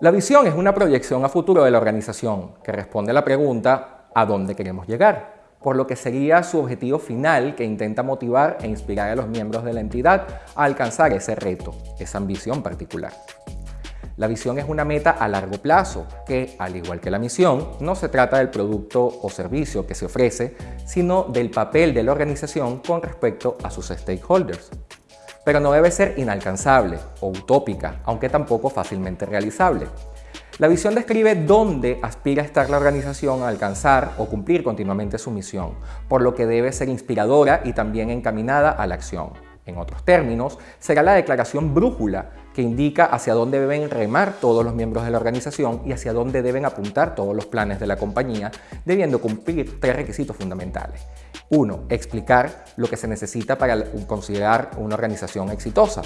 La visión es una proyección a futuro de la organización que responde a la pregunta ¿a dónde queremos llegar? por lo que sería su objetivo final que intenta motivar e inspirar a los miembros de la entidad a alcanzar ese reto, esa ambición particular. La visión es una meta a largo plazo que, al igual que la misión, no se trata del producto o servicio que se ofrece, sino del papel de la organización con respecto a sus stakeholders. Pero no debe ser inalcanzable o utópica, aunque tampoco fácilmente realizable. La visión describe dónde aspira a estar la organización a alcanzar o cumplir continuamente su misión, por lo que debe ser inspiradora y también encaminada a la acción. En otros términos, será la declaración brújula que indica hacia dónde deben remar todos los miembros de la organización y hacia dónde deben apuntar todos los planes de la compañía, debiendo cumplir tres requisitos fundamentales. Uno, explicar lo que se necesita para considerar una organización exitosa.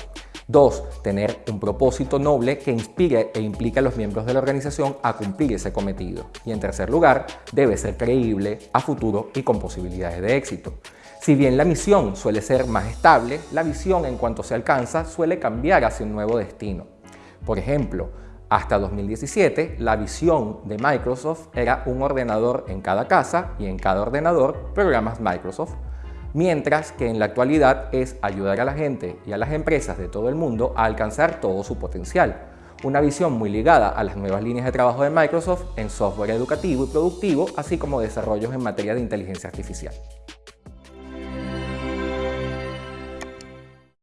Dos, tener un propósito noble que inspire e implique a los miembros de la organización a cumplir ese cometido. Y en tercer lugar, debe ser creíble, a futuro y con posibilidades de éxito. Si bien la misión suele ser más estable, la visión en cuanto se alcanza suele cambiar hacia un nuevo destino. Por ejemplo, hasta 2017, la visión de Microsoft era un ordenador en cada casa y en cada ordenador programas Microsoft, mientras que en la actualidad es ayudar a la gente y a las empresas de todo el mundo a alcanzar todo su potencial. Una visión muy ligada a las nuevas líneas de trabajo de Microsoft en software educativo y productivo, así como desarrollos en materia de inteligencia artificial.